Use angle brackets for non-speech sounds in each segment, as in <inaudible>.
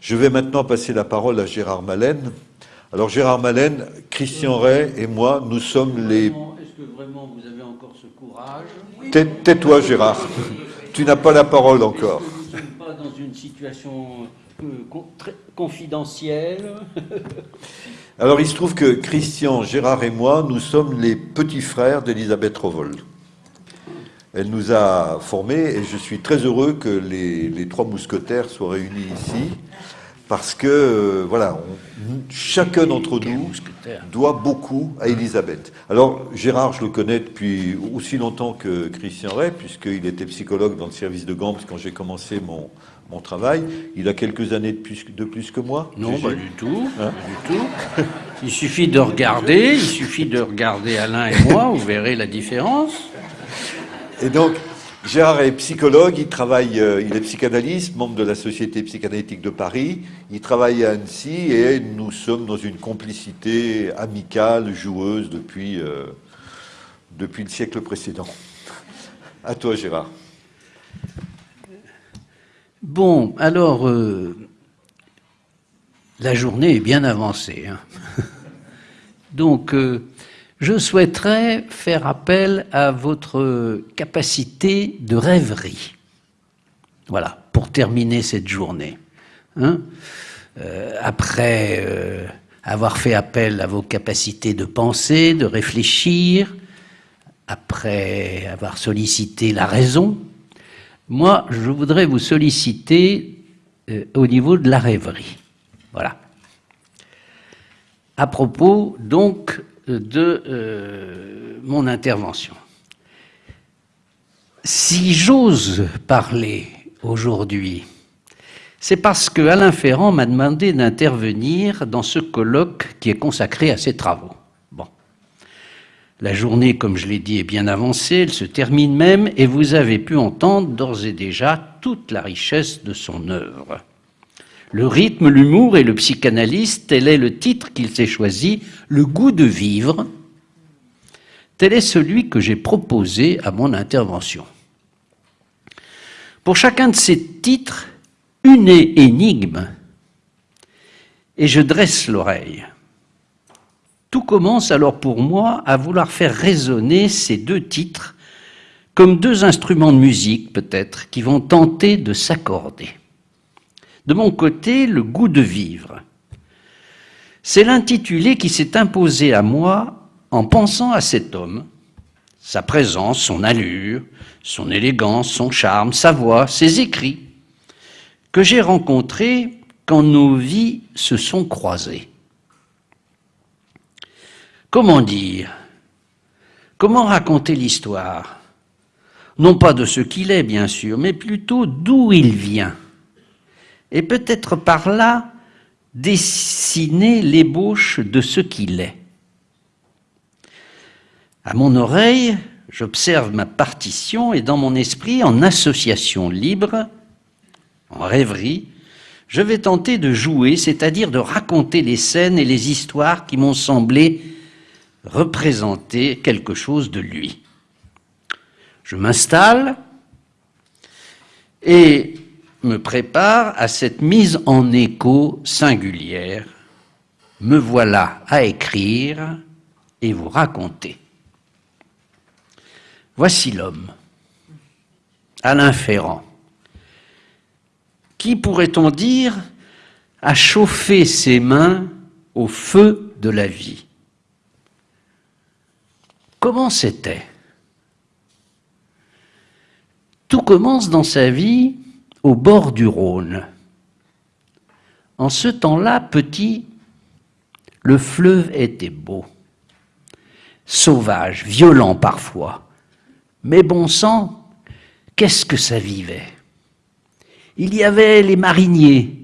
Je vais maintenant passer la parole à Gérard Malène. Alors Gérard Malène, Christian Ray et moi, nous sommes les... Est-ce que vraiment vous avez encore ce courage Tais-toi Gérard, <laughs> tu n'as pas la parole encore. Nous ne sommes pas dans une situation euh, très confidentielle. <laughs> Alors il se trouve que Christian, Gérard et moi, nous sommes les petits frères d'Elisabeth Rovol. Elle nous a formés et je suis très heureux que les, trois mousquetaires soient réunis ici parce que, euh, voilà, chacun d'entre nous doit beaucoup à Elisabeth. Alors, Gérard, je le connais depuis aussi longtemps que Christian Ray, puisqu'il était psychologue dans le service de Gambs quand j'ai commencé mon, mon travail. Il a quelques années de plus, de plus que moi Non, pas du tout. Hein du tout. Il suffit de regarder, il suffit de regarder Alain et moi, vous verrez la différence. Et donc, Gérard est psychologue, il travaille, euh, il est psychanalyste, membre de la Société psychanalytique de Paris. Il travaille à Annecy et nous sommes dans une complicité amicale, joueuse depuis, euh, depuis le siècle précédent. À toi, Gérard. Bon, alors, euh, la journée est bien avancée. Hein. <laughs> Donc, je souhaiterais faire appel à votre capacité de rêverie. Voilà, pour terminer cette journée. Hein. Euh, après euh, avoir fait appel à vos capacités de penser, de réfléchir, après avoir sollicité la raison, moi, je voudrais vous solliciter euh, au niveau de la rêverie. Voilà. À propos, donc, de euh, mon intervention. Si j'ose parler aujourd'hui, c'est parce que Alain Ferrand m'a demandé d'intervenir dans ce colloque qui est consacré à ses travaux. Bon. La journée, comme je l'ai dit, est bien avancée, elle se termine même, et vous avez pu entendre d'ores et déjà toute la richesse de son œuvre. Le rythme, l'humour et le psychanalyste, tel est le titre qu'il s'est choisi, le goût de vivre. Tel est celui que j'ai proposé à mon intervention. Pour chacun de ces titres, une énigme, et je dresse l'oreille. Tout commence alors pour moi à vouloir faire résonner ces deux titres comme deux instruments de musique peut-être qui vont tenter de s'accorder. De mon côté, le goût de vivre. C'est l'intitulé qui s'est imposé à moi en pensant à cet homme, sa présence, son allure, son élégance, son charme, sa voix, ses écrits, que j'ai rencontré quand nos vies se sont croisées. Comment dire? Comment raconter l'histoire? Non pas de ce qu'il est, bien sûr, mais plutôt d'où il vient et peut-être par là dessiner l'ébauche de ce qu'il est. À mon oreille, j'observe ma partition et dans mon esprit, en association libre, en rêverie, je vais tenter de jouer, c'est-à-dire de raconter les scènes et les histoires qui m'ont semblé représenter quelque chose de lui. Je m'installe et me prépare à cette mise en écho singulière. Me voilà à écrire et vous raconter. Voici l'homme, Alain Ferrand, qui, pourrait-on dire, a chauffé ses mains au feu de la vie? Comment c'était? Tout commence dans sa vie au bord du Rhône. En ce temps-là, petit, le fleuve était beau, sauvage, violent parfois, mais bon sang, qu'est-ce que ça vivait? Il y avait les mariniers,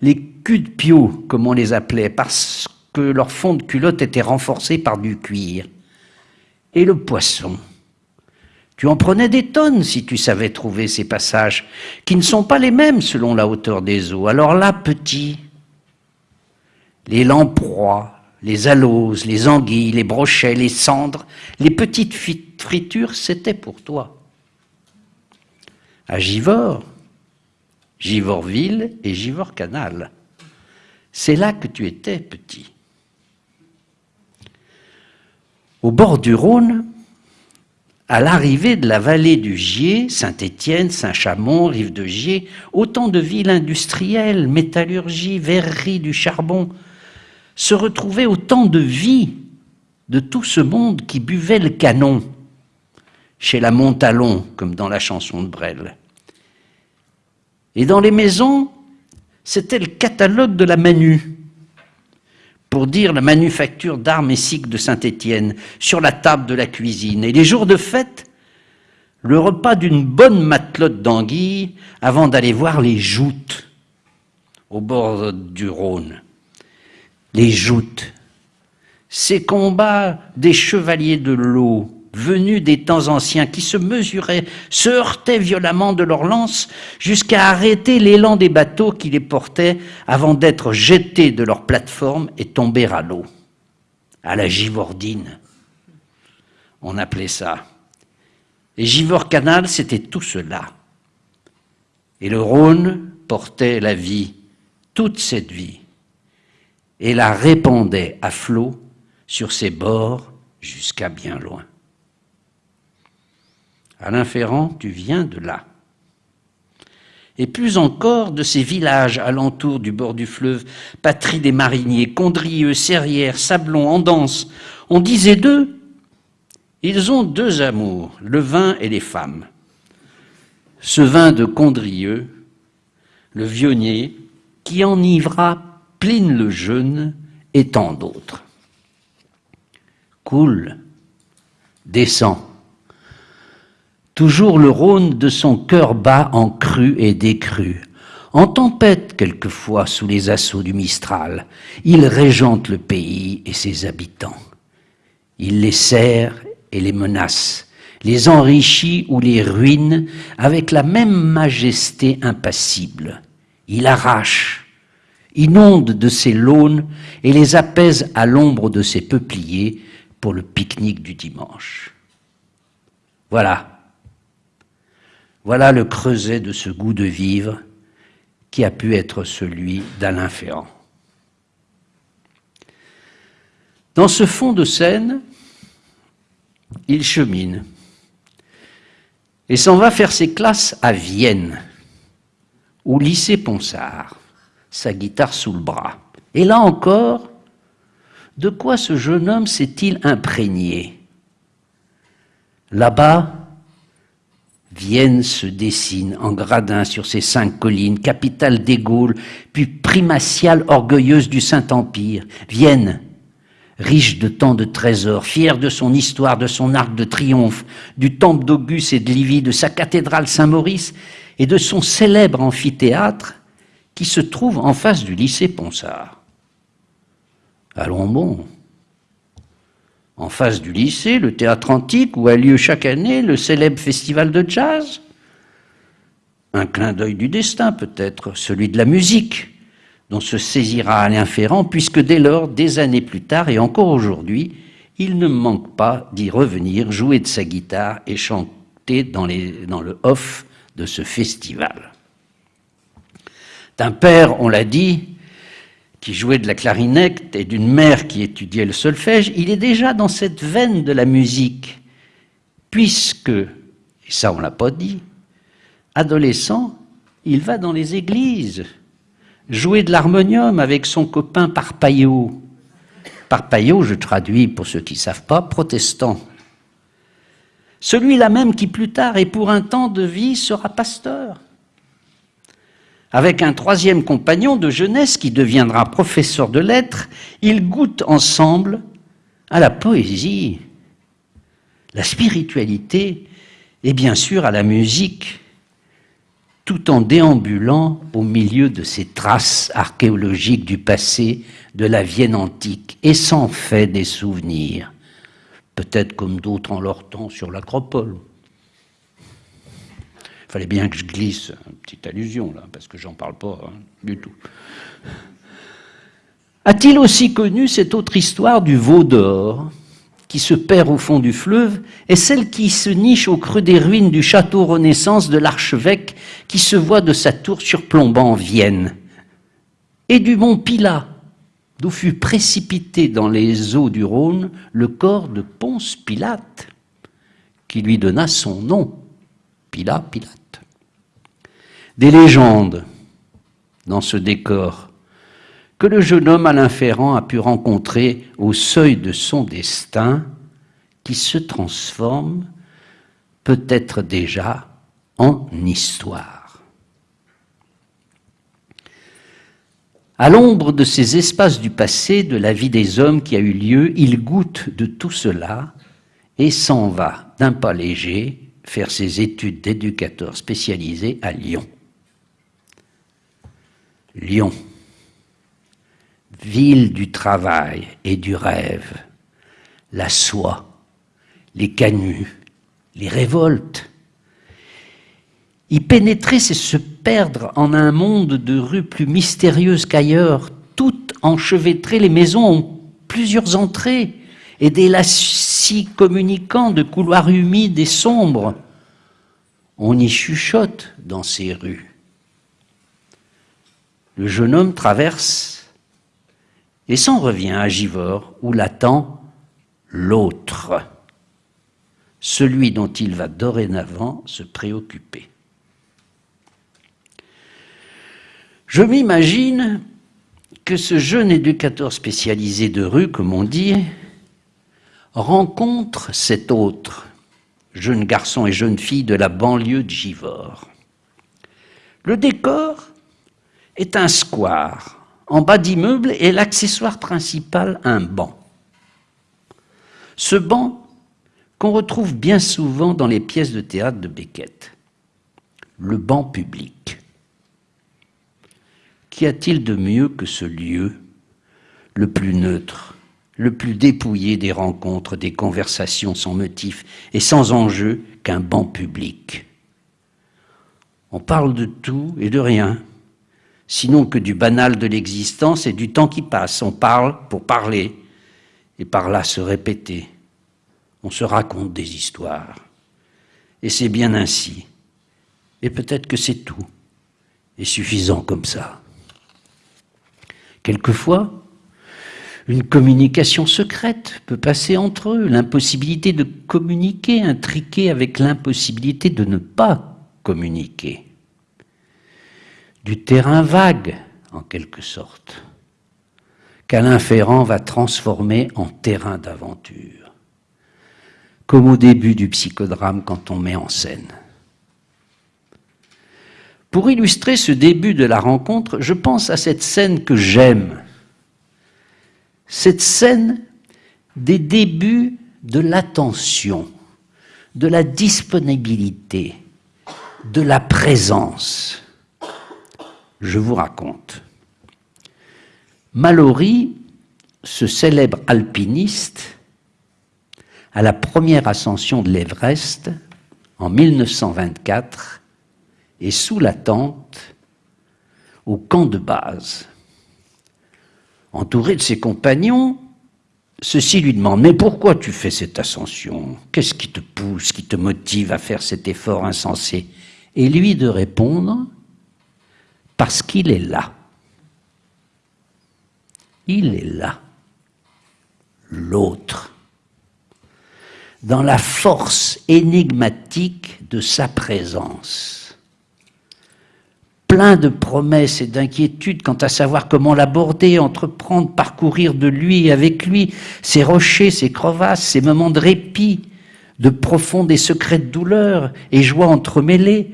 les culs de piot, comme on les appelait, parce que leur fond de culotte était renforcé par du cuir, et le poisson. Tu en prenais des tonnes si tu savais trouver ces passages, qui ne sont pas les mêmes selon la hauteur des eaux. Alors là, petit, les lamproies, les aloses, les anguilles, les brochets, les cendres, les petites fritures, c'était pour toi. À Givors, Givorville et Givor-Canal. C'est là que tu étais petit. Au bord du Rhône, à l'arrivée de la vallée du Gier, Saint-Étienne, Saint-Chamond, Rive de Gier, autant de villes industrielles, métallurgie, verrerie, du charbon, se retrouvaient autant de vie de tout ce monde qui buvait le canon, chez la Montalon, comme dans la chanson de Brel. Et dans les maisons, c'était le catalogue de la Manu, pour dire la manufacture d'armes et cycles de Saint-Étienne, sur la table de la cuisine. Et les jours de fête, le repas d'une bonne matelote d'anguilles avant d'aller voir les joutes au bord du Rhône. Les joutes, ces combats des chevaliers de l'eau, venus des temps anciens, qui se mesuraient, se heurtaient violemment de leurs lances jusqu'à arrêter l'élan des bateaux qui les portaient avant d'être jetés de leur plateforme et tomber à l'eau. À la Givordine, on appelait ça. Et Givor Canal, c'était tout cela. Et le Rhône portait la vie, toute cette vie, et la répandait à flot sur ses bords jusqu'à bien loin. Alain Ferrand, tu viens de là. Et plus encore de ces villages alentours du bord du fleuve, patrie des mariniers, Condrieux, Serrières, Sablon, Andance. On disait d'eux, ils ont deux amours, le vin et les femmes. Ce vin de Condrieux, le vionnier, qui enivra Pline le Jeune et tant d'autres. Coule, descend, toujours le Rhône de son cœur bat en cru et décru. En tempête quelquefois sous les assauts du Mistral, il régente le pays et ses habitants. Il les serre et les menace, les enrichit ou les ruine avec la même majesté impassible. Il arrache, inonde de ses launes et les apaise à l'ombre de ses peupliers pour le pique-nique du dimanche. Voilà voilà le creuset de ce goût de vivre qui a pu être celui d'Alain Ferrand. Dans ce fond de scène, il chemine et s'en va faire ses classes à Vienne, au lycée Ponsard, sa guitare sous le bras. Et là encore, de quoi ce jeune homme s'est-il imprégné? Là-bas, Vienne se dessine en gradin sur ces cinq collines, capitale des Gaules, puis primatiale orgueilleuse du Saint-Empire. Vienne, riche de tant de trésors, fière de son histoire, de son arc de triomphe, du temple d'Auguste et de Livy, de sa cathédrale Saint-Maurice et de son célèbre amphithéâtre qui se trouve en face du lycée Ponsard. Allons bon, en face du lycée, le théâtre antique, où a lieu chaque année le célèbre festival de jazz. Un clin d'œil du destin peut-être, celui de la musique, dont se saisira Alain Ferrand, puisque dès lors, des années plus tard et encore aujourd'hui, il ne manque pas d'y revenir, jouer de sa guitare et chanter dans, le off de ce festival. D'un père, on l'a dit, qui jouait de la clarinette et d'une mère qui étudiait le solfège, il est déjà dans cette veine de la musique, puisque, et ça on l'a pas dit, adolescent, il va dans les églises, jouer de l'harmonium avec son copain Parpaillot. Parpaillot, je traduis pour ceux qui ne savent pas, protestant. Celui-là même qui plus tard et pour un temps de vie sera pasteur avec un troisième compagnon de jeunesse qui deviendra professeur de lettres, ils goûtent ensemble à la poésie, la spiritualité et bien sûr à la musique, tout en déambulant au milieu de ces traces archéologiques du passé de la Vienne antique et s'en fait des souvenirs, peut-être comme d'autres en leur temps sur l'acropole fallait bien que je glisse une petite allusion là, parce que j'en parle pas hein, du tout. A-t-il aussi connu cette autre histoire du veau d'or qui se perd au fond du fleuve est celle qui se niche au creux des ruines du château Renaissance de l'archevêque qui se voit de sa tour surplombant Vienne, et du mont Pilat, d'où fut précipité dans les eaux du Rhône le corps de Ponce Pilate, qui lui donna son nom, Pilat Pilate. Des légendes dans ce décor que le jeune homme Alain Ferrand a pu rencontrer au seuil de son destin, qui se transforme peut-être déjà en histoire. À l'ombre de ces espaces du passé, de la vie des hommes qui a eu lieu, il goûte de tout cela et s'en va d'un pas léger faire ses études d'éducateur spécialisé à Lyon. Lyon ville du travail et du rêve, la soie, les canuts, les révoltes. Y pénétrer, c'est se perdre en un monde de rues plus mystérieuses qu'ailleurs, toutes enchevêtrées, les maisons ont plusieurs entrées et des lacis communicants de couloirs humides et sombres. On y chuchote dans ces rues. Le jeune homme traverse et s'en revient à Givor, où l'attend l'autre, celui dont il va dorénavant se préoccuper. Je m'imagine que ce jeune éducateur spécialisé de rue, comme on dit, rencontre cet autre, jeune garçon et jeune fille de la banlieue de Givor. Le décor est un square en bas d'immeuble est l'accessoire principal un banc. Ce banc qu'on retrouve bien souvent dans les pièces de théâtre de Beckett. Le banc public. Qu'y a-t-il de mieux que ce lieu, le plus neutre, le plus dépouillé des rencontres, des conversations sans motif et sans enjeu qu'un banc public? On parle de tout et de rien sinon que du banal de l'existence et du temps qui passe. On parle pour parler et par là se répéter. On se raconte des histoires. Et c'est bien ainsi. Et peut-être que c'est tout. Et suffisant comme ça. Quelquefois, une communication secrète peut passer entre eux, l'impossibilité de communiquer intriquée avec l'impossibilité de ne pas communiquer du terrain vague, en quelque sorte, qu'Alain Ferrand va transformer en terrain d'aventure, comme au début du psychodrame quand on met en scène. Pour illustrer ce début de la rencontre, je pense à cette scène que j'aime, cette scène des débuts de l'attention, de la disponibilité, de la présence je vous raconte. Mallory, ce célèbre alpiniste, à la première ascension de l'Everest, en 1924, est sous la tente au camp de base. Entouré de ses compagnons, ceux-ci lui demandent Mais pourquoi tu fais cette ascension? Qu'est-ce qui te pousse, qui te motive à faire cet effort insensé? Et lui de répondre parce qu'il est là. Il est là. L'autre. Dans la force énigmatique de sa présence. Plein de promesses et d'inquiétudes quant à savoir comment l'aborder, entreprendre, parcourir de lui et avec lui ses rochers, ses crevasses, ses moments de répit, de profondes et secrètes douleurs et joies entremêlées.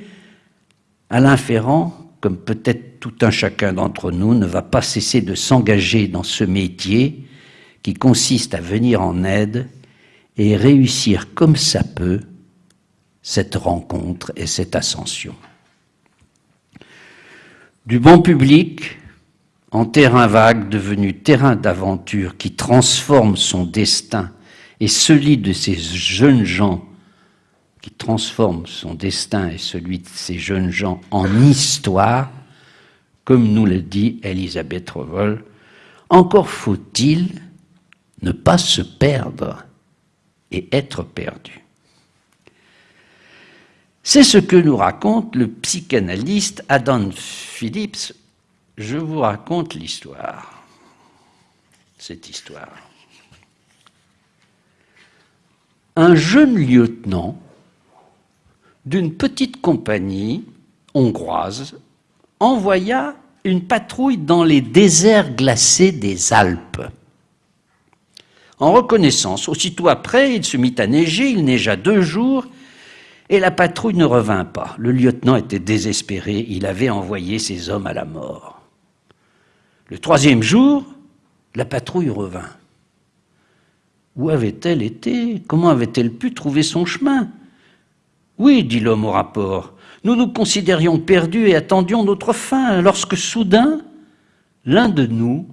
Alain Ferrand comme peut-être tout un chacun d'entre nous, ne va pas cesser de s'engager dans ce métier qui consiste à venir en aide et réussir comme ça peut cette rencontre et cette ascension. Du bon public en terrain vague devenu terrain d'aventure qui transforme son destin et celui de ces jeunes gens qui transforme son destin et celui de ces jeunes gens en histoire, comme nous le dit Elisabeth Revol, encore faut-il ne pas se perdre et être perdu. C'est ce que nous raconte le psychanalyste Adam Phillips. Je vous raconte l'histoire, cette histoire. Un jeune lieutenant d'une petite compagnie hongroise envoya une patrouille dans les déserts glacés des Alpes. En reconnaissance, aussitôt après, il se mit à neiger, il neigea deux jours, et la patrouille ne revint pas. Le lieutenant était désespéré, il avait envoyé ses hommes à la mort. Le troisième jour, la patrouille revint. Où avait-elle été? Comment avait-elle pu trouver son chemin? Oui, dit l'homme au rapport, nous nous considérions perdus et attendions notre fin, lorsque soudain, l'un de nous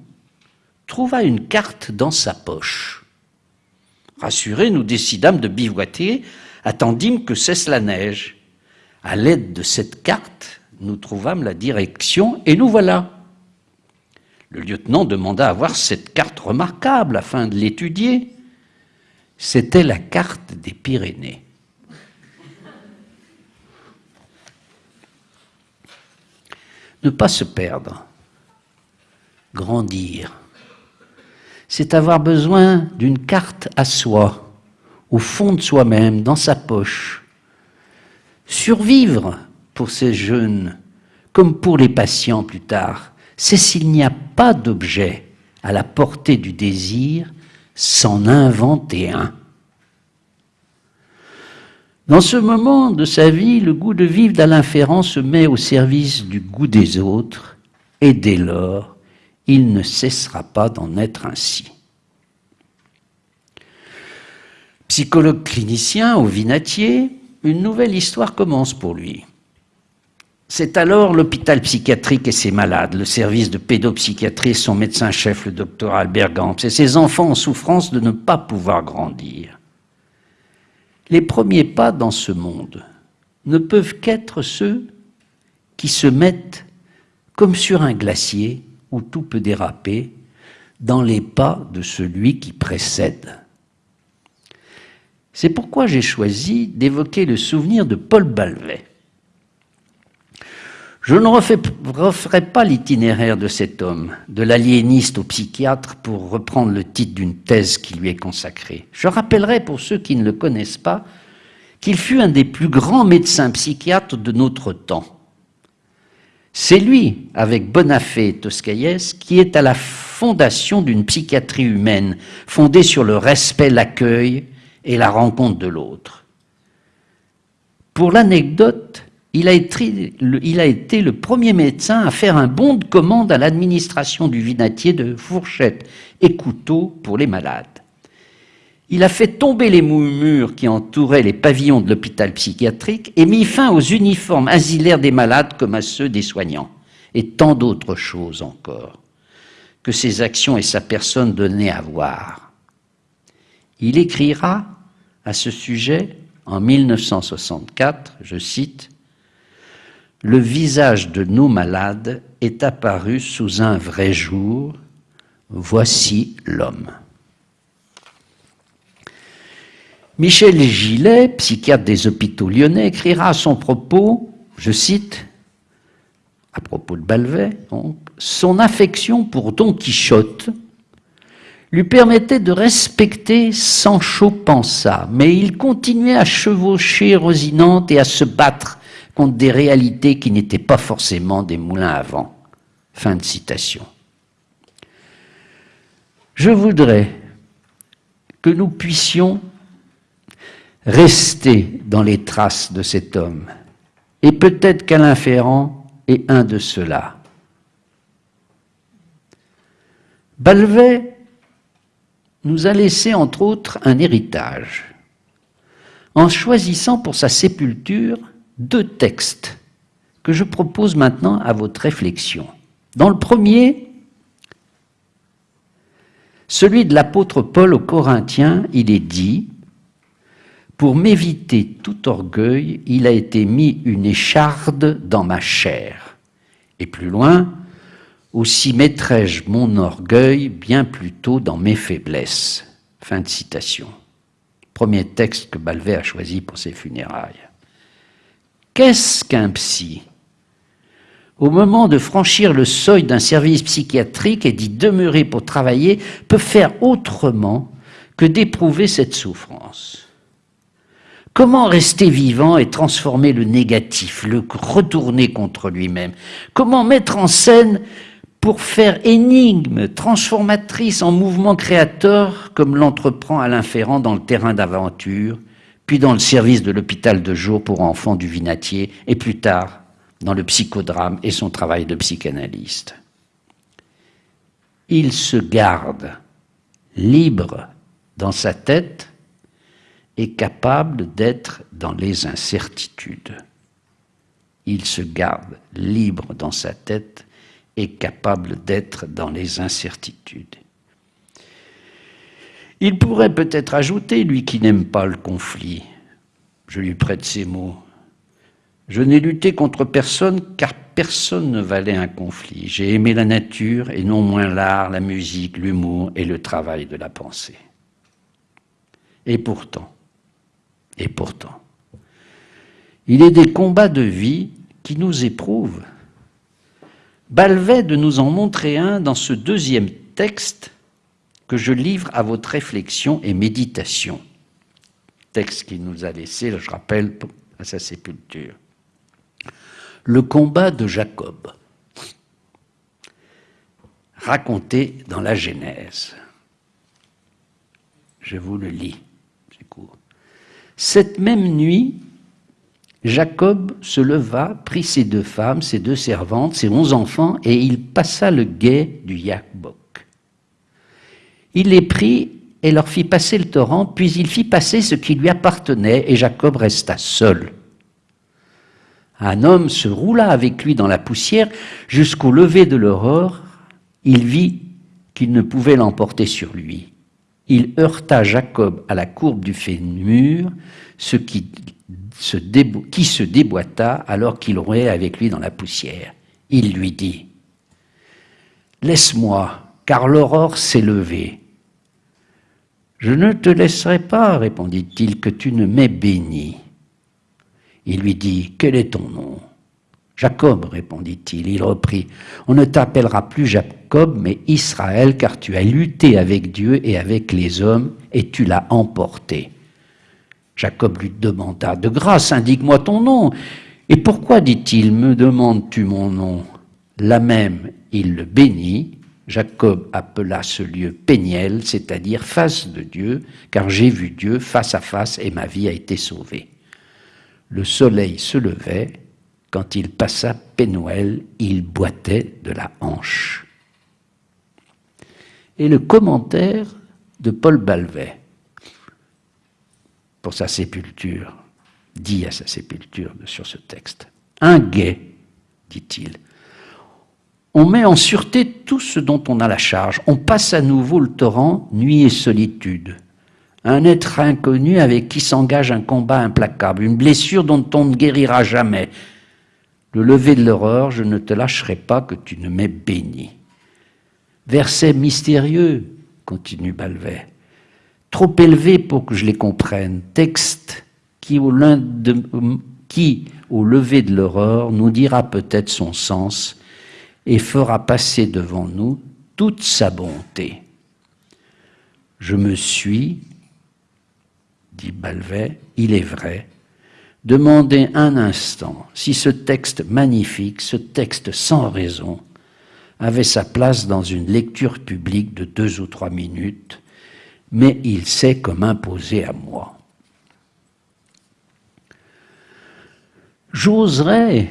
trouva une carte dans sa poche. Rassurés, nous décidâmes de bivouaquer, attendîmes que cesse la neige. À l'aide de cette carte, nous trouvâmes la direction et nous voilà. Le lieutenant demanda à voir cette carte remarquable afin de l'étudier. C'était la carte des Pyrénées. Ne pas se perdre, grandir, c'est avoir besoin d'une carte à soi, au fond de soi-même, dans sa poche. Survivre pour ces jeunes, comme pour les patients plus tard, c'est s'il n'y a pas d'objet à la portée du désir, s'en inventer un. Dans ce moment de sa vie, le goût de vivre d'Alain Ferrand se met au service du goût des autres, et dès lors, il ne cessera pas d'en être ainsi. Psychologue clinicien au Vinatier, une nouvelle histoire commence pour lui. C'est alors l'hôpital psychiatrique et ses malades, le service de pédopsychiatrie son médecin-chef, le docteur Albert Gams, et ses enfants en souffrance de ne pas pouvoir grandir. Les premiers pas dans ce monde ne peuvent qu'être ceux qui se mettent comme sur un glacier où tout peut déraper, dans les pas de celui qui précède. C'est pourquoi j'ai choisi d'évoquer le souvenir de Paul Balvet. Je ne referai pas l'itinéraire de cet homme, de l'aliéniste au psychiatre, pour reprendre le titre d'une thèse qui lui est consacrée. Je rappellerai, pour ceux qui ne le connaissent pas, qu'il fut un des plus grands médecins psychiatres de notre temps. C'est lui, avec Bonafé et Toscaïès, qui est à la fondation d'une psychiatrie humaine, fondée sur le respect, l'accueil et la rencontre de l'autre. Pour l'anecdote, il, a été le premier médecin à faire un bon de commande à l'administration du vinatier de fourchettes et couteaux pour les malades. Il a fait tomber les murs qui entouraient les pavillons de l'hôpital psychiatrique et mis fin aux uniformes asilaires des malades comme à ceux des soignants, et tant d'autres choses encore que ses actions et sa personne donnaient à voir. Il écrira à ce sujet en 1964, je cite, Le visage de nos malades est apparu sous un vrai jour, voici l'homme. Michel Gillet, psychiatre des hôpitaux lyonnais, écrira à son propos, je cite, à propos de Balvet, son affection pour Don Quichotte lui permettait de respecter Sancho Panza, mais il continuait à chevaucher Rosinante et à se battre des réalités qui n'étaient pas forcément des moulins à vent. Fin de citation. Je voudrais que nous puissions rester dans les traces de cet homme. Et peut-être qu'Alain Ferrand est un de ceux-là. Balvet nous a laissé entre autres un héritage, en choisissant pour sa sépulture deux textes que je propose maintenant à votre réflexion. Dans le premier, celui de l'apôtre Paul aux Corinthiens, il est dit pour m'éviter tout orgueil, il a été mis une écharde dans ma chair. Et plus loin, aussi mettrai-je mon orgueil bien plutôt dans mes faiblesses. Fin de citation. premier texte que Balvet a choisi pour ses funérailles. Qu'est-ce qu'un psy? Au moment de franchir le seuil d'un service psychiatrique et d'y demeurer pour travailler, peut faire autrement que d'éprouver cette souffrance. Comment rester vivant et transformer le négatif, le retourner contre lui-même? Comment mettre en scène pour faire énigme transformatrice en mouvement créateur comme l'entreprend Alain Ferrand dans le terrain d'aventure, puis dans le service de l'hôpital de jour pour enfants du Vinatier, et plus tard dans le psychodrame et son travail de psychanalyste. Il se garde libre dans sa tête et capable d'être dans les incertitudes. Il se garde libre dans sa tête et capable d'être dans les incertitudes. Il pourrait peut-être ajouter, lui qui n'aime pas le conflit, je lui prête ces mots, je n'ai lutté contre personne car personne ne valait un conflit. J'ai aimé la nature et non moins l'art, la musique, l'humour et le travail de la pensée. Et pourtant, et pourtant, il est des combats de vie qui nous éprouvent. Balvet de nous en montrer un dans ce deuxième texte que je livre à votre réflexion et méditation. Texte qu'il nous a laissé, je rappelle, à sa sépulture. Le combat de Jacob, raconté dans la Genèse. Je vous le lis. Cette même nuit, Jacob se leva, prit ses deux femmes, ses deux servantes, ses onze enfants, et il passa le guet du Yakbok. Il les prit et leur fit passer le torrent, puis il fit passer ce qui lui appartenait, et Jacob resta seul. Un homme se roula avec lui dans la poussière jusqu'au lever de l'aurore. Il vit qu'il ne pouvait l'emporter sur lui il heurta Jacob à la courbe du fémur, ce qui se, déboîta alors qu'il roulait avec lui dans la poussière. Il lui dit, Laisse-moi, car l'aurore s'est levée. Je ne te laisserai pas, répondit-il, que tu ne m'aies béni. Il lui dit, Quel est ton nom? Jacob, répondit-il. Il reprit, On ne t'appellera plus Jacob, mais Israël, car tu as lutté avec Dieu et avec les hommes, et tu l'as emporté. Jacob lui demanda, De grâce, indique-moi ton nom. Et pourquoi, dit-il, me demandes-tu mon nom? Là même, il le bénit. Jacob appela ce lieu Péniel, c'est-à-dire face de Dieu, car j'ai vu Dieu face à face et ma vie a été sauvée. Le soleil se levait, quand il passa Pénoël, il boitait de la hanche. Et le commentaire de Paul Balvet pour sa sépulture, dit à sa sépulture sur ce texte. Un guet, dit-il. On met en sûreté tout ce dont on a la charge. On passe à nouveau le torrent, nuit et solitude. Un être inconnu avec qui s'engage un combat implacable, une blessure dont on ne guérira jamais, le lever de l'aurore, je ne te lâcherai pas que tu ne m'aies béni. Verset mystérieux, continue Balvet, trop élevé pour que je les comprenne. Texte qui au, qui, au lever de l'aurore, nous dira peut-être son sens et fera passer devant nous toute sa bonté. Je me suis, dit Balvet, il est vrai, Demandez un instant si ce texte magnifique, ce texte sans raison, avait sa place dans une lecture publique de deux ou trois minutes, mais il s'est comme imposé à moi. J'oserais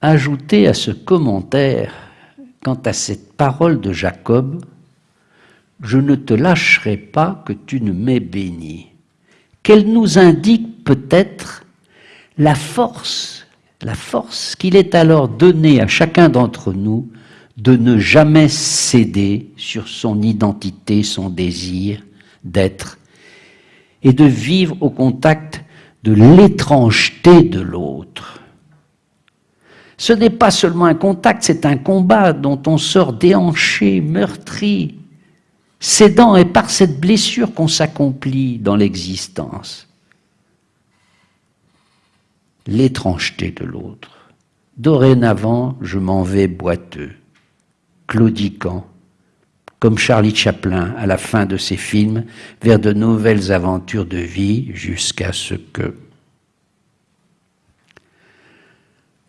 ajouter à ce commentaire, quant à cette parole de Jacob, je ne te lâcherai pas que tu ne m'aies béni, qu'elle nous indique peut-être la force, la force qu'il est alors donné à chacun d'entre nous de ne jamais céder sur son identité, son désir d'être, et de vivre au contact de l'étrangeté de l'autre. Ce n'est pas seulement un contact, c'est un combat dont on sort déhanché, meurtri. C'est dans et par cette blessure qu'on s'accomplit dans l'existence. L'étrangeté de l'autre. Dorénavant, je m'en vais boiteux, claudiquant, comme Charlie Chaplin à la fin de ses films, vers de nouvelles aventures de vie jusqu'à ce que...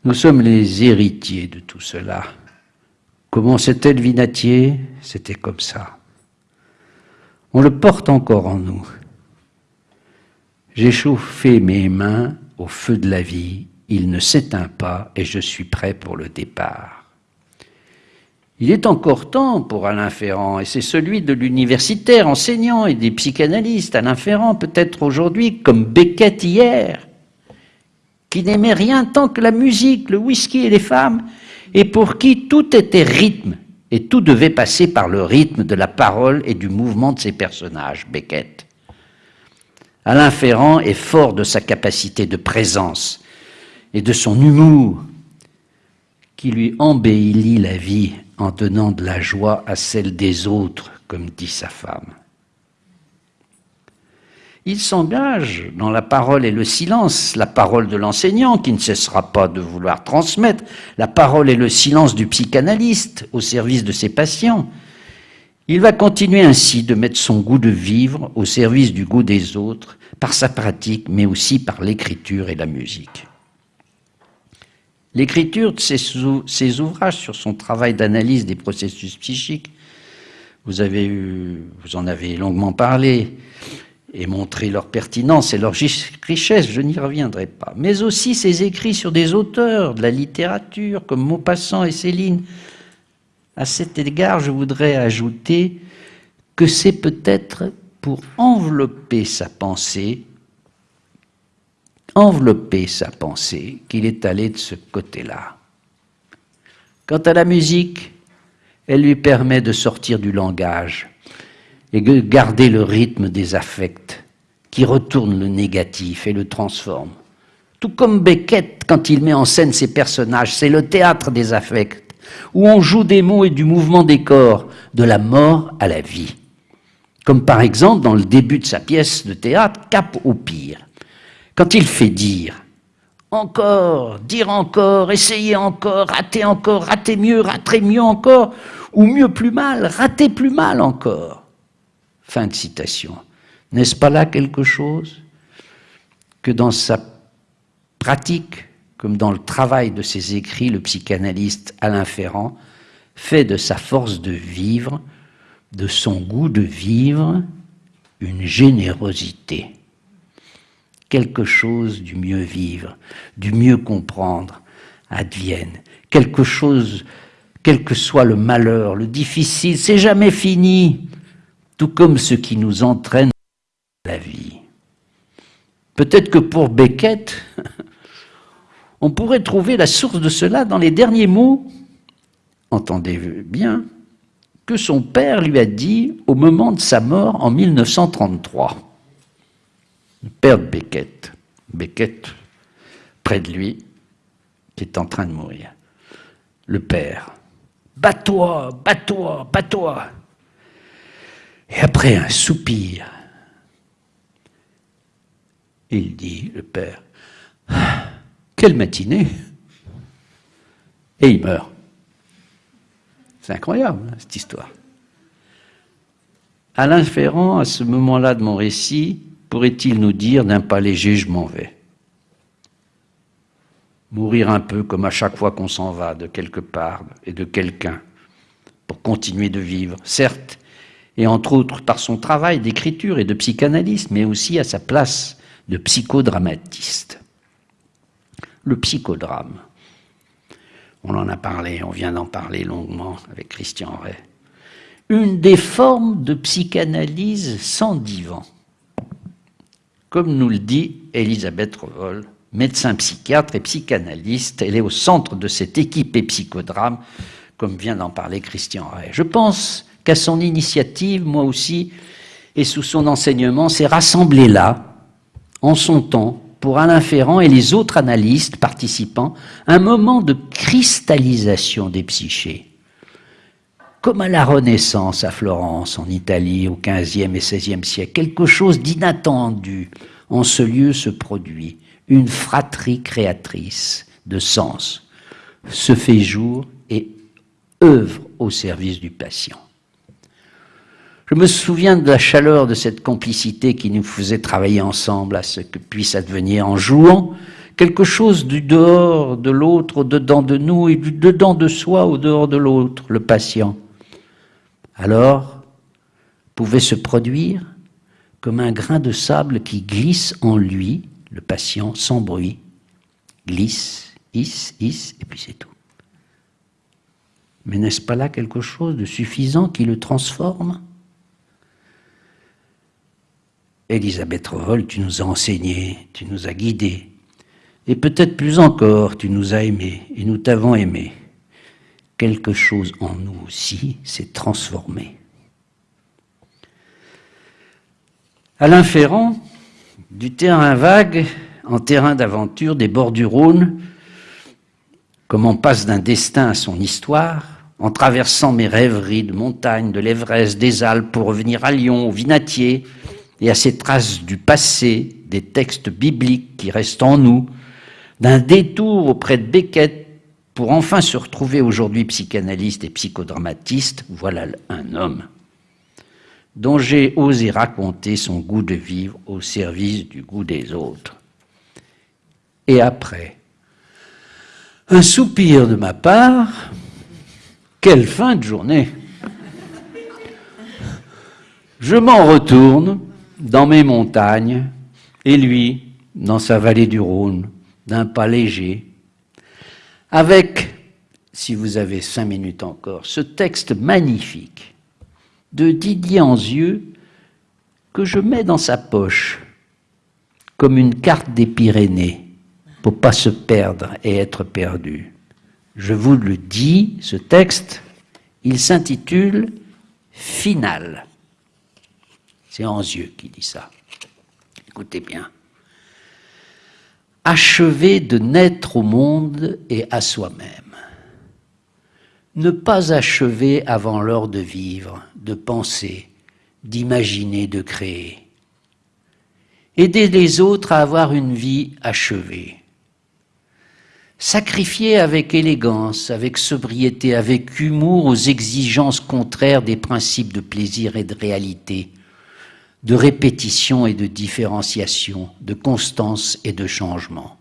Nous sommes les héritiers de tout cela. Comment c'était le vinatier C'était comme ça. On le porte encore en nous. J'ai chauffé mes mains au feu de la vie, il ne s'éteint pas et je suis prêt pour le départ. Il est encore temps pour Alain Ferrand, et c'est celui de l'universitaire, enseignant et des psychanalystes. Alain Ferrand peut-être aujourd'hui comme Beckett hier, qui n'aimait rien tant que la musique, le whisky et les femmes, et pour qui tout était rythme, et tout devait passer par le rythme de la parole et du mouvement de ses personnages, Beckett. Alain Ferrand est fort de sa capacité de présence et de son humour, qui lui embellit la vie en donnant de la joie à celle des autres, comme dit sa femme. Il s'engage dans la parole et le silence, la parole de l'enseignant qui ne cessera pas de vouloir transmettre, la parole et le silence du psychanalyste au service de ses patients. Il va continuer ainsi de mettre son goût de vivre au service du goût des autres, par sa pratique, mais aussi par l'écriture et la musique. L'écriture de ses, ouvrages sur son travail d'analyse des processus psychiques, vous, vous en avez longuement parlé et montré leur pertinence et leur richesse, je n'y reviendrai pas. Mais aussi ses écrits sur des auteurs de la littérature comme Maupassant et Céline. À cet égard, je voudrais ajouter que c'est peut-être pour envelopper sa pensée envelopper sa pensée qu'il est allé de ce côté-là. Quant à la musique, elle lui permet de sortir du langage et de garder le rythme des affects qui retourne le négatif et le transforme. Tout comme Beckett, quand il met en scène ses personnages, c'est le théâtre des affects, où on joue des mots et du mouvement des corps, de la mort à la vie. Comme par exemple dans le début de sa pièce de théâtre, Cap au pire. Quand il fait dire, encore, dire encore, essayer encore, rater encore, rater mieux, rater mieux encore, ou mieux plus mal, rater plus mal encore. Fin de citation. N'est-ce pas là quelque chose que dans sa pratique, comme dans le travail de ses écrits, le psychanalyste Alain Ferrand fait de sa force de vivre, de son goût de vivre, une générosité quelque chose du mieux vivre, du mieux comprendre, advienne. Quelque chose, quel que soit le malheur, le difficile, c'est jamais fini, tout comme ce qui nous entraîne la vie. Peut-être que pour Beckett, <laughs> on pourrait trouver la source de cela dans les derniers mots, entendez bien, que son père lui a dit au moment de sa mort en 1933 le père de Beckett, Beckett près de lui, qui est en train de mourir. Le père, bats-toi, bats-toi, bats-toi. Et après un soupir, il dit, le père, quelle matinée Et il meurt. C'est incroyable, hein, cette histoire. Alain Ferrand, à ce moment-là de mon récit, pourrait-il nous dire d'un pas léger, je m'en vais Mourir un peu comme à chaque fois qu'on s'en va de quelque part et de quelqu'un pour continuer de vivre, certes, et entre autres par son travail d'écriture et de psychanalyste, mais aussi à sa place de psychodramatiste. Le psychodrame. On en a parlé, on vient d'en parler longuement avec Christian Ray. Une des formes de psychanalyse sans divan comme nous le dit Elisabeth Revol, médecin psychiatre et psychanalyste, elle est au centre de cette équipe et psychodrame, comme vient d'en parler Christian Ray. Je pense qu'à son initiative, moi aussi, et sous son enseignement, s'est rassemblé là, en son temps, pour Alain Ferrand et les autres analystes participants, un moment de cristallisation des psychés. comme à la Renaissance à Florence, en Italie, au XVe et XVIe siècle. Quelque chose d'inattendu en ce lieu se produit, une fratrie créatrice de sens se fait jour et œuvre au service du patient. Je me souviens de la chaleur de cette complicité qui nous faisait travailler ensemble à ce que puisse advenir en jouant quelque chose du dehors de l'autre au dedans de nous et du dedans de soi au dehors de l'autre, le patient. Alors pouvait se produire comme un grain de sable qui glisse en lui, le patient, sans bruit, glisse, hisse, hisse, et puis c'est tout. Mais n'est-ce pas là quelque chose de suffisant qui le transforme? Elisabeth Revol, tu nous as enseigné, tu nous as guidés, et peut-être plus encore, tu nous as aimés, et nous t'avons aimé. Quelque chose en nous aussi s'est transformé. Alain Ferrand, du terrain vague en terrain d'aventure des bords du Rhône, comme on passe d'un destin à son histoire, en traversant mes rêveries de montagnes, de l'Everest, des Alpes, pour revenir à Lyon, au Vinatier, et à ces traces du passé, des textes bibliques qui restent en nous, d'un détour auprès de Beckett pour enfin se retrouver aujourd'hui psychanalyste et psychodramatiste, voilà un homme dont j'ai osé raconter son goût de vivre au service du goût des autres. Et après, un soupir de ma part, quelle fin de journée Je m'en retourne dans mes montagnes, et lui, dans sa vallée du Rhône, d'un pas léger, avec, si vous avez cinq minutes encore, ce texte magnifique de Didier Anzieux que je mets dans sa poche comme une carte des Pyrénées pour pas se perdre et être perdu. Je vous le dis, ce texte, il s'intitule Final. C'est Anzieux qui dit ça. Écoutez bien. Achever de naître au monde et à soi-même. Ne pas achever avant l'heure de vivre, de penser, d'imaginer, de créer. Aider les autres à avoir une vie achevée. Sacrifier avec élégance, avec sobriété, avec humour aux exigences contraires des principes de plaisir et de réalité, de répétition et de différenciation, de constance et de changement.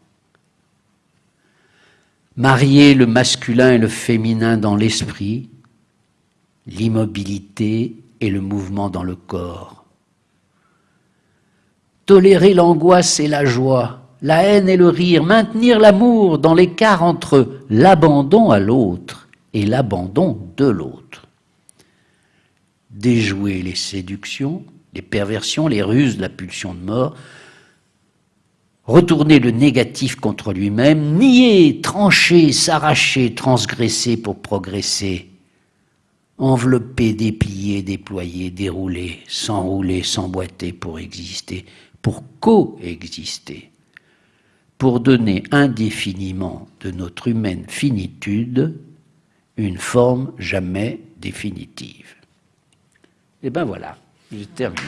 Marier le masculin et le féminin dans l'esprit, l'immobilité et le mouvement dans le corps. Tolérer l'angoisse et la joie, la haine et le rire, maintenir l'amour dans l'écart entre l'abandon à l'autre et l'abandon de l'autre. Déjouer les séductions, les perversions, les ruses la pulsion de mort, retourner le négatif contre lui-même, nier, trancher, s'arracher, transgresser pour progresser, envelopper, déplier, déployer, dérouler, s'enrouler, s'emboîter pour exister, pour coexister, pour donner indéfiniment de notre humaine finitude une forme jamais définitive. Et ben voilà. J'ai terminé.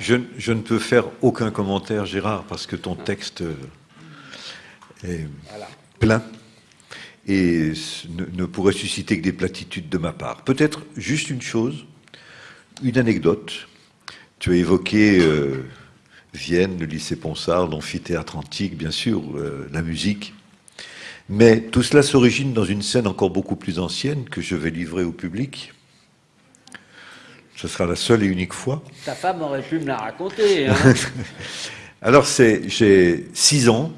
Je, je, ne peux faire aucun commentaire, Gérard, parce que ton texte est plein et ne, ne, pourrait susciter que des platitudes de ma part. Peut-être juste une chose, une anecdote. Tu as évoqué euh, Vienne, le lycée Ponsard, l'amphithéâtre antique, bien sûr, euh, la musique. Mais tout cela s'origine dans une scène encore beaucoup plus ancienne que je vais livrer au public. Ce sera la seule et unique fois. Ta femme aurait pu me la raconter. Hein <laughs> Alors, j'ai six ans.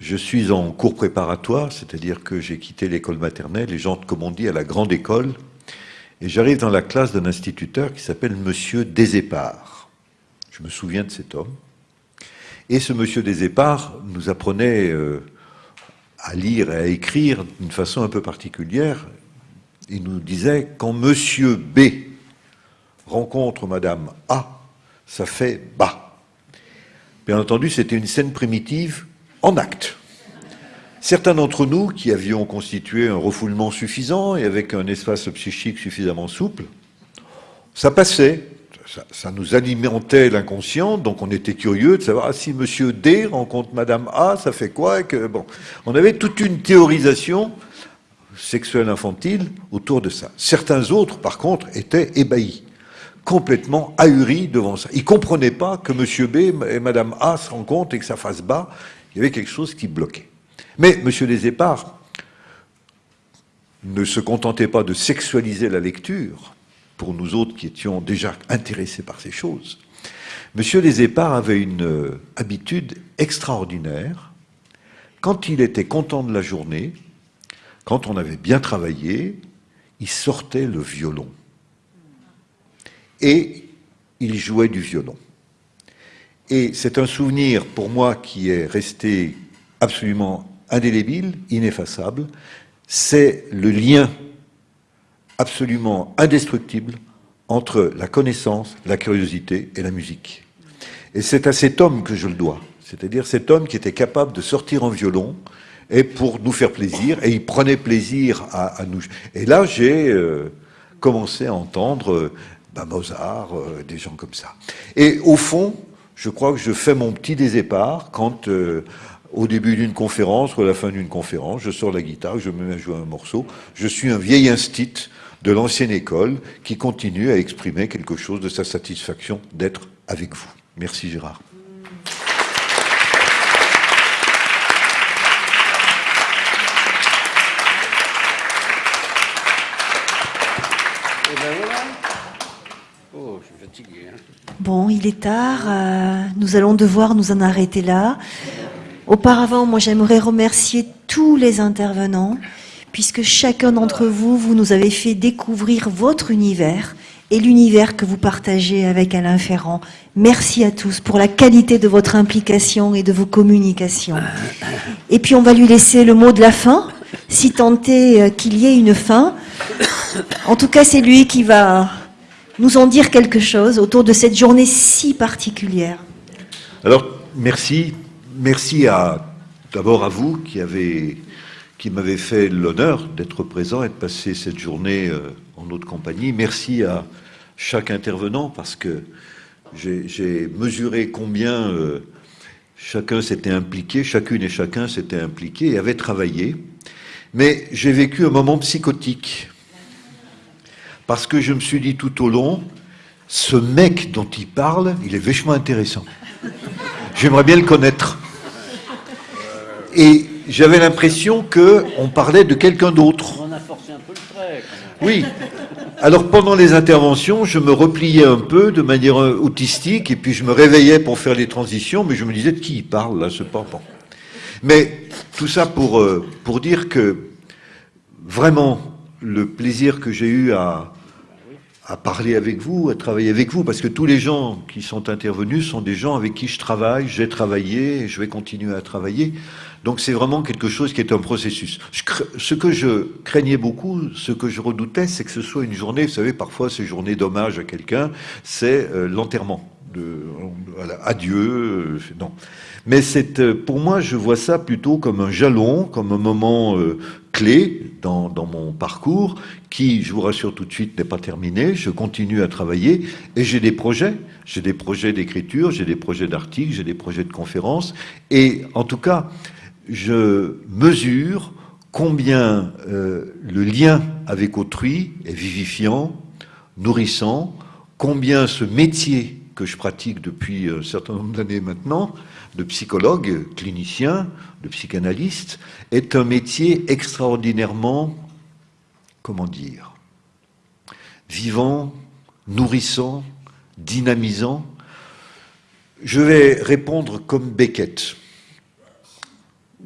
Je suis en cours préparatoire, c'est-à-dire que j'ai quitté l'école maternelle et j'entre, comme on dit, à la grande école et j'arrive dans la classe d'un instituteur qui s'appelle Monsieur Desépart. Je me souviens de cet homme. Et ce Monsieur Desépart nous apprenait euh, à lire et à écrire d'une façon un peu particulière. Il nous disait, quand Monsieur B rencontre Madame A, ça fait bas. Bien entendu, c'était une scène primitive en acte. Certains d'entre nous qui avions constitué un refoulement suffisant et avec un espace psychique suffisamment souple, ça passait, ça, nous alimentait l'inconscient, donc on était curieux de savoir ah, si Monsieur D rencontre Madame A, ça fait quoi On avait toute une théorisation sexuelle infantile autour de ça. Certains autres, par contre, étaient ébahis, complètement ahuris devant ça. Ils ne comprenaient pas que Monsieur B et Madame A se rencontrent et que ça fasse bas. Il y avait quelque chose qui bloquait. Mais Monsieur Épars ne se contentait pas de sexualiser la lecture, pour nous autres qui étions déjà intéressés par ces choses. Monsieur Épars avait une euh, habitude extraordinaire. Quand il était content de la journée, quand on avait bien travaillé, il sortait le violon. Et il jouait du violon. Et c'est un souvenir pour moi qui est resté absolument indélébile, ineffaçable, c'est le lien absolument indestructible entre la connaissance, la curiosité et la musique. Et c'est à cet homme que je le dois, c'est-à-dire cet homme qui était capable de sortir en violon et pour nous faire plaisir, et il prenait plaisir à, nous. Et là, j'ai euh, commencé à entendre euh, bah, Mozart, euh, des gens comme ça. Et au fond, je crois que je fais mon petit désépart quand au début d'une conférence ou à la fin d'une conférence, je sors la guitare, je me mets à jouer un morceau. Je suis un vieil instit de l'ancienne école qui continue à exprimer quelque chose de sa satisfaction d'être avec vous. Merci Gérard. Bon, il est tard, euh, nous allons devoir nous en arrêter là. Auparavant, moi j'aimerais remercier tous les intervenants, puisque chacun d'entre vous, vous nous avez fait découvrir votre univers et l'univers que vous partagez avec Alain Ferrand. Merci à tous pour la qualité de votre implication et de vos communications. Et puis on va lui laisser le mot de la fin, si tant est euh, qu'il y ait une fin. En tout cas, c'est lui qui va nous en dire quelque chose autour de cette journée si particulière. Alors, merci merci à d'abord à vous qui avez qui m'avez fait l'honneur d'être présent et de passer cette journée euh, en notre compagnie. Merci à chaque intervenant parce que j'ai mesuré combien euh, chacun s'était impliqué, chacune et chacun s'était impliqué et avait travaillé. Mais j'ai vécu un moment psychotique parce que je me suis dit tout au long, ce mec dont il parle, il est vachement intéressant. J'aimerais bien le connaître. Et j'avais l'impression qu'on parlait de quelqu'un d'autre. On a forcé un peu le trait. Oui. Alors pendant les interventions, je me repliais un peu de manière euh, autistique et puis je me réveillais pour faire les transitions, mais je me disais de qui il parle là, ce papa. Mais tout ça pour, euh, pour dire que vraiment le plaisir que j'ai eu à, à parler avec vous, à travailler avec vous, parce que tous les gens qui sont intervenus sont des gens avec qui je travaille, j'ai travaillé et je vais continuer à travailler. Donc c'est vraiment quelque chose qui est un processus. ce que je craignais beaucoup, ce que je redoutais, c'est que ce soit une journée, vous savez, parfois ces journées d'hommage à quelqu'un, c'est euh, l'enterrement. Adieu, euh, non. Mais c'est, euh, pour moi, je vois ça plutôt comme un jalon, comme un moment clé dans, dans, mon parcours, qui, je vous rassure tout de suite, n'est pas terminé. Je continue à travailler et j'ai des projets. J'ai des projets d'écriture, j'ai des projets d'articles, j'ai des projets de conférences. Et en tout cas, je mesure combien euh, le lien avec autrui est vivifiant, nourrissant, combien ce métier que je pratique depuis un certain nombre d'années maintenant, de psychologue, clinicien, de psychanalyste, est un métier extraordinairement, comment dire, vivant, nourrissant, dynamisant. Je vais répondre comme Beckett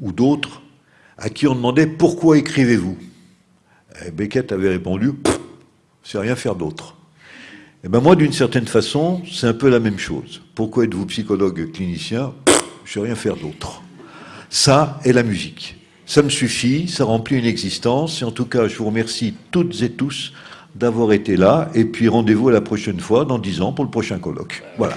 ou d'autres à qui on demandait pourquoi écrivez-vous? Beckett avait répondu c'est rien faire d'autre. Et eh ben moi, d'une certaine façon, c'est un peu la même chose. Pourquoi êtes-vous psychologue clinicien? Je sais rien faire d'autre. Ça est la musique. Ça me suffit, ça remplit une existence. Et en tout cas, je vous remercie toutes et tous d'avoir été là. Et puis rendez-vous à la prochaine fois, dans dix ans, pour le prochain colloque. Voilà.